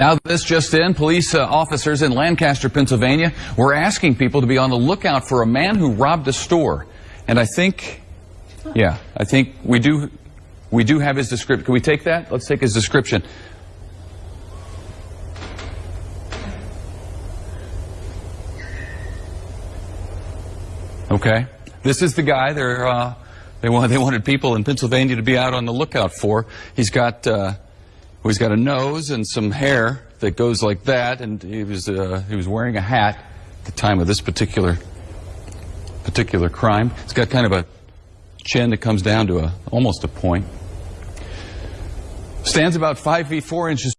Now, this just in, police uh, officers in Lancaster, Pennsylvania were asking people to be on the lookout for a man who robbed a store. And I think, yeah, I think we do, we do have his description. Can we take that? Let's take his description. Okay. This is the guy they're, uh, they, they wanted people in Pennsylvania to be out on the lookout for. He's got, uh, he's got a nose and some hair that goes like that, and he was, uh, he was wearing a hat at the time of this particular, particular crime. He's got kind of a chin that comes down to a, almost a point. Stands about five feet four inches